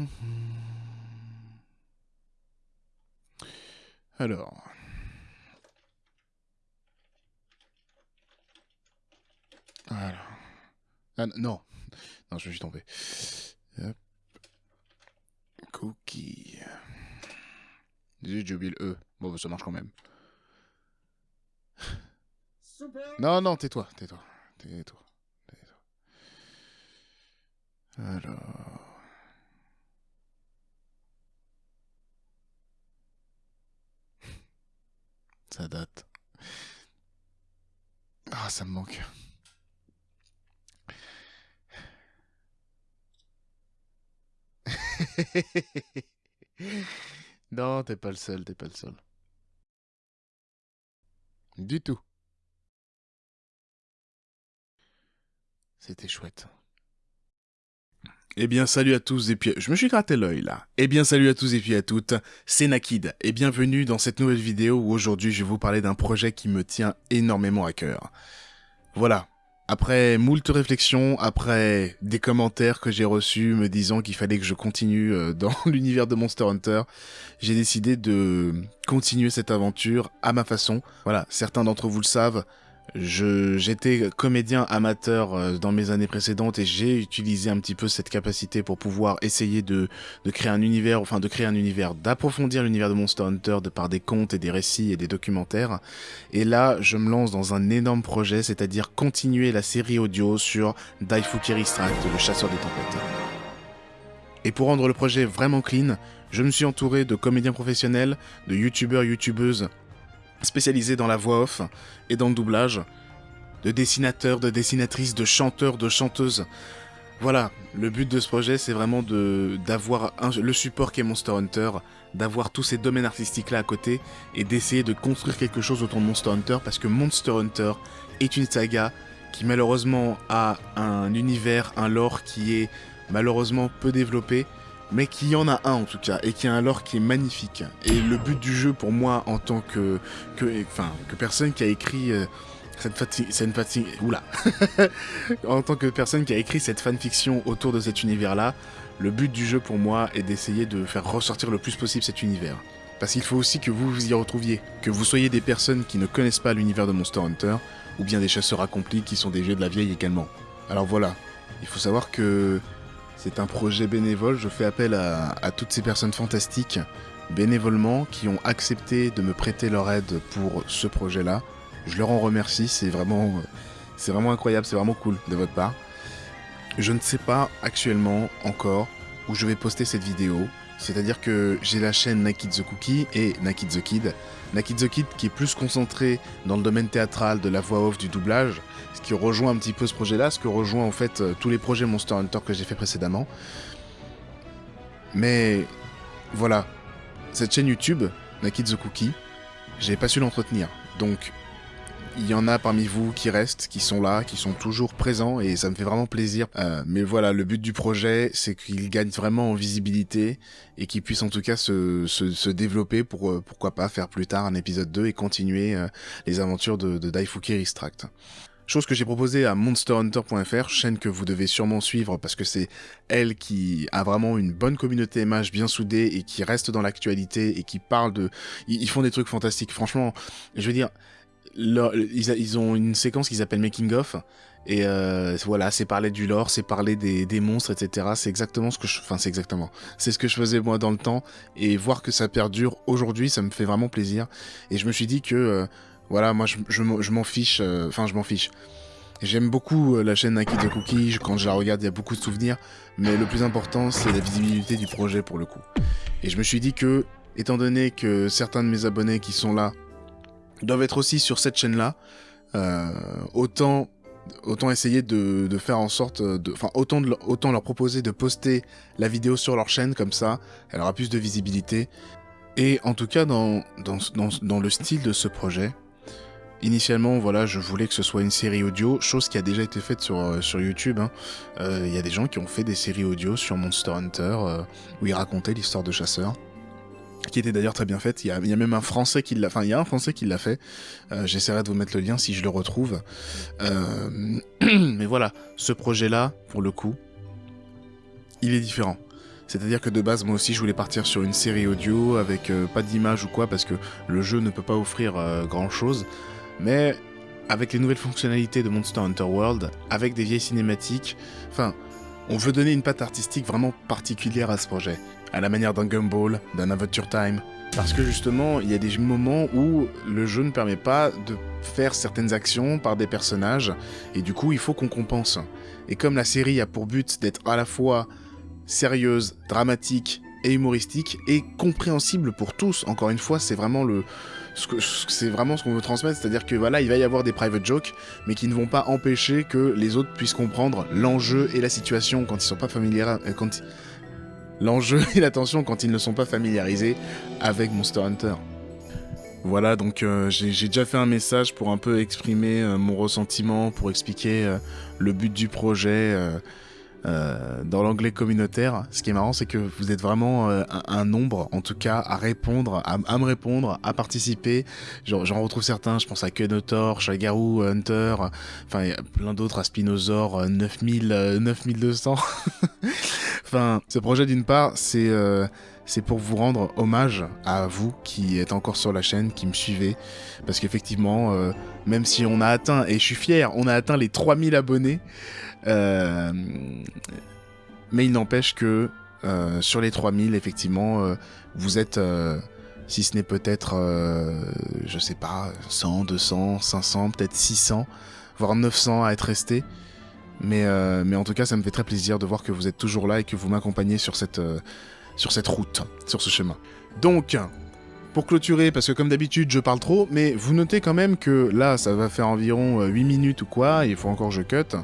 Alors. Voilà. Ah, non. Non, je tomber. Hop. Cookie. J'ai oublié le E. Bon, bah, ça marche quand même. Non, non, tais-toi, tais-toi. Tais-toi. Tais-toi. Alors. Date. Ah, ça me manque. non, t'es pas le seul, t'es pas le seul. Du tout. C'était chouette. Eh bien, salut à tous et puis... Je me suis gratté l'œil, là. Eh bien, salut à tous et puis à toutes, c'est Nakid, et bienvenue dans cette nouvelle vidéo où aujourd'hui je vais vous parler d'un projet qui me tient énormément à cœur. Voilà. Après moult réflexions, après des commentaires que j'ai reçus me disant qu'il fallait que je continue euh, dans l'univers de Monster Hunter, j'ai décidé de continuer cette aventure à ma façon. Voilà, certains d'entre vous le savent, J'étais comédien amateur euh, dans mes années précédentes et j'ai utilisé un petit peu cette capacité pour pouvoir essayer de, créer un univers, enfin de créer un univers, d'approfondir l'univers de Monster Hunter de par des contes et des récits et des documentaires. Et là, je me lance dans un énorme projet, c'est-à-dire continuer la série audio sur Daifuki Extract, le chasseur des tempêtes. Et pour rendre le projet vraiment clean, je me suis entouré de comédiens professionnels, de youtubeurs, youtubeuses spécialisé dans la voix off et dans le doublage, de dessinateurs, de dessinatrices, de chanteurs, de chanteuses. Voilà, le but de ce projet, c'est vraiment d'avoir le support qu'est Monster Hunter, d'avoir tous ces domaines artistiques-là à côté, et d'essayer de construire quelque chose autour de Monster Hunter, parce que Monster Hunter est une saga qui malheureusement a un univers, un lore qui est malheureusement peu développé, mais qu'il y en a un en tout cas, et qui a un lore qui est magnifique. Et le but du jeu pour moi, en tant que, que, enfin, que personne qui a écrit euh, cette, fanfiction, oula, en tant que personne qui a écrit cette fanfiction autour de cet univers-là, le but du jeu pour moi est d'essayer de faire ressortir le plus possible cet univers. Parce qu'il faut aussi que vous vous y retrouviez, que vous soyez des personnes qui ne connaissent pas l'univers de Monster Hunter, ou bien des chasseurs accomplis qui sont des vieux de la vieille également. Alors voilà, il faut savoir que c'est un projet bénévole, je fais appel à, toutes ces personnes fantastiques bénévolement qui ont accepté de me prêter leur aide pour ce projet-là. Je leur en remercie, c'est vraiment, c'est vraiment incroyable, c'est vraiment cool de votre part. Je ne sais pas actuellement encore où je vais poster cette vidéo, c'est-à-dire que j'ai la chaîne Nakid the Cookie et Nakid the Kid. Nakid the Kid qui est plus concentré dans le domaine théâtral de la voix off du doublage, ce qui rejoint un petit peu ce projet-là, ce que rejoint en fait euh, tous les projets Monster Hunter que j'ai fait précédemment. Mais voilà, cette chaîne YouTube, Nakid the Cookie, j'ai pas su l'entretenir. Donc il y en a parmi vous qui restent, qui sont là, qui sont toujours présents et ça me fait vraiment plaisir. Euh, mais voilà, le but du projet, c'est qu'il gagne vraiment en visibilité et qu'il puisse en tout cas se, se, développer pour euh, pourquoi pas faire plus tard un épisode 2 et continuer euh, les aventures de, de Daifuki Restract. Chose que j'ai proposée à monsterhunter.fr, chaîne que vous devez sûrement suivre parce que c'est elle qui a vraiment une bonne communauté MH bien soudée et qui reste dans l'actualité et qui parle de... Ils font des trucs fantastiques. Franchement, je veux dire, ils, ont une séquence qu'ils appellent Making of. Et euh, voilà, c'est parler du lore, c'est parler des, monstres, etc. C'est exactement ce que je... Enfin, c'est exactement. C'est ce que je faisais moi dans le temps. Et voir que ça perdure aujourd'hui, ça me fait vraiment plaisir. Et je me suis dit que... Euh, voilà, moi, je, m'en fiche. Euh, enfin, je m'en fiche. J'aime beaucoup la chaîne Nike the Cookie, quand je la regarde, il y a beaucoup de souvenirs, mais le plus important, c'est la visibilité du projet pour le coup. Et je me suis dit que, étant donné que certains de mes abonnés qui sont là doivent être aussi sur cette chaîne-là. Euh, autant, autant essayer de, faire en sorte, de, enfin autant, autant leur proposer de poster la vidéo sur leur chaîne comme ça, elle aura plus de visibilité. Et en tout cas dans, dans, dans, le style de ce projet, Initialement, voilà, je voulais que ce soit une série audio, chose qui a déjà été faite sur, euh, sur YouTube. Hein. Euh, il y a des gens qui ont fait des séries audio sur Monster Hunter, euh, où ils racontaient l'histoire de chasseurs qui était d'ailleurs très bien faite. Il y, a, même un français qui l'a, enfin il y a un français qui l'a fait. Euh, j'essaierai de vous mettre le lien si je le retrouve. Euh, mais voilà, ce projet-là, pour le coup, il est différent. C'est-à-dire que de base, moi aussi, je voulais partir sur une série audio avec euh, pas d'image ou quoi, parce que le jeu ne peut pas offrir grand-chose. Mais avec les nouvelles fonctionnalités de Monster Hunter World, avec des vieilles cinématiques, enfin, on veut donner une patte artistique vraiment particulière à ce projet, à la manière d'un Gumball, d'un Adventure Time. Parce que justement, il y a des moments où le jeu ne permet pas de faire certaines actions par des personnages, et du coup, il faut qu'on compense. Et comme la série a pour but d'être à la fois sérieuse, dramatique et humoristique, et compréhensible pour tous, encore une fois, c'est vraiment le, c'est vraiment ce qu'on veut transmettre, c'est-à-dire que voilà, il va y avoir des private jokes, mais qui ne vont pas empêcher que les autres puissent comprendre l'enjeu et la situation quand ils sont pas familiers, euh, quand l'enjeu et la tension quand ils ne sont pas familiarisés avec Monster Hunter. Voilà, donc euh, j'ai déjà fait un message pour un peu exprimer euh, mon ressentiment, pour expliquer le but du projet, euh, dans l'anglais communautaire. Ce qui est marrant, c'est que vous êtes vraiment euh, un, nombre, en tout cas, à répondre, à, me répondre, à participer. J'en retrouve certains, je pense à Kenotor, Shagaru, Hunter, enfin, plein d'autres, à Spinosaur, 9000, 9200. enfin, ce projet, d'une part, c'est... Euh, c'est pour vous rendre hommage à vous qui êtes encore sur la chaîne, qui me suivez. Parce qu'effectivement, même si on a atteint, et je suis fier, on a atteint les 3000 abonnés, euh, mais il n'empêche que euh, sur les 3000, effectivement, euh, vous êtes, si ce n'est peut-être, je sais pas, 100, 200, 500, peut-être 600, voire 900 à être restés. Mais, mais en tout cas, ça me fait très plaisir de voir que vous êtes toujours là et que vous m'accompagnez sur cette, sur cette route, sur ce chemin. Donc, pour clôturer, parce que comme d'habitude, je parle trop, mais vous notez quand même que là, ça va faire environ 8 minutes ou quoi, il faut encore je cut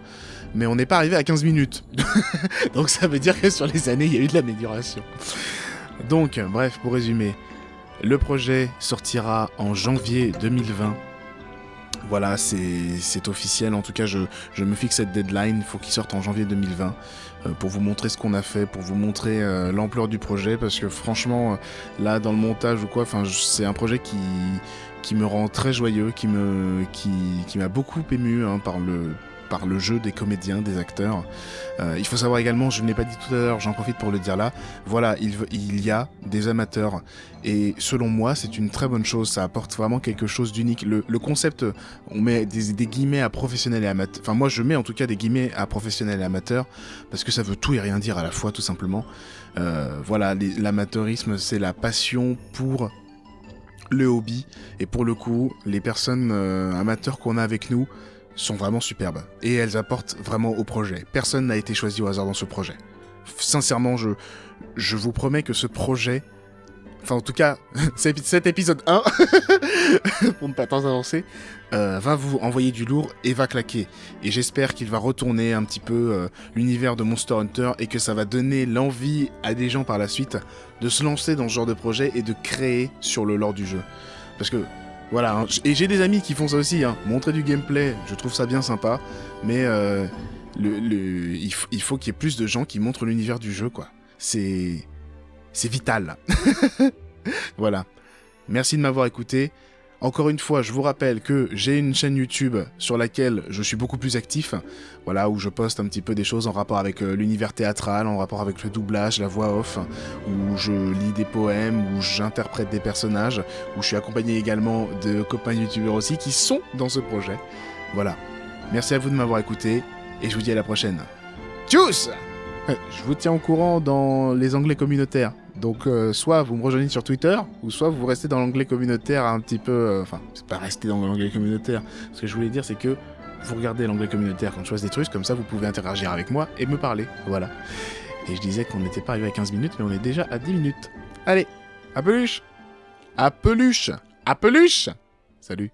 mais on n'est pas arrivé à 15 minutes. Donc ça veut dire que sur les années, il y a eu de l'amélioration. Donc, bref, pour résumer, le projet sortira en janvier 2020. Voilà, c'est officiel. En tout cas, je, me fixe cette deadline. Il faut qu'il sorte en janvier 2020 euh, pour vous montrer ce qu'on a fait, pour vous montrer euh, l'ampleur du projet. Parce que franchement, euh, là, dans le montage ou quoi, c'est un projet qui, me rend très joyeux, qui m'a qui, qui beaucoup ému hein, par le par le jeu des comédiens, des acteurs. Euh, il faut savoir également, je ne l'ai pas dit tout à l'heure, j'en profite pour le dire là, voilà, il, y a des amateurs. Et selon moi, c'est une très bonne chose, ça apporte vraiment quelque chose d'unique. Le, concept, on met des, guillemets à professionnels et amateurs, enfin moi je mets en tout cas des guillemets à professionnels et amateurs, parce que ça veut tout et rien dire à la fois, tout simplement. Euh, voilà, l'amateurisme, c'est la passion pour le hobby, et pour le coup, les personnes euh, amateurs qu'on a avec nous, sont vraiment superbes et elles apportent vraiment au projet. Personne n'a été choisi au hasard dans ce projet. Sincèrement, je, je vous promets que ce projet, enfin en tout cas cet épisode 1, pour ne pas tant avancer, euh, va vous envoyer du lourd et va claquer. Et j'espère qu'il va retourner un petit peu euh, l'univers de Monster Hunter et que ça va donner l'envie à des gens par la suite de se lancer dans ce genre de projet et de créer sur le lore du jeu. Parce que voilà, hein. et j'ai des amis qui font ça aussi, hein. montrer du gameplay, je trouve ça bien sympa, mais euh, le, il, faut qu'il y ait plus de gens qui montrent l'univers du jeu, quoi. C'est... c'est vital. voilà. Merci de m'avoir écouté. Encore une fois, je vous rappelle que j'ai une chaîne YouTube sur laquelle je suis beaucoup plus actif, voilà, où je poste un petit peu des choses en rapport avec euh, l'univers théâtral, en rapport avec le doublage, la voix off, où je lis des poèmes, où j'interprète des personnages, où je suis accompagné également de copains youtubeurs aussi qui sont dans ce projet. Voilà. Merci à vous de m'avoir écouté, et je vous dis à la prochaine. Tchuss Je vous tiens au courant dans les onglets communautaires. Donc, euh, soit vous me rejoignez sur Twitter, ou soit vous restez dans l'onglet communautaire un petit peu. Euh, enfin, c'est pas rester dans l'onglet communautaire. Ce que je voulais dire, c'est que vous regardez l'onglet communautaire quand je choisis des trucs, comme ça vous pouvez interagir avec moi et me parler. Voilà. Et je disais qu'on n'était pas arrivé à 15 minutes, mais on est déjà à 10 minutes. Allez, à peluche À peluche À peluche Salut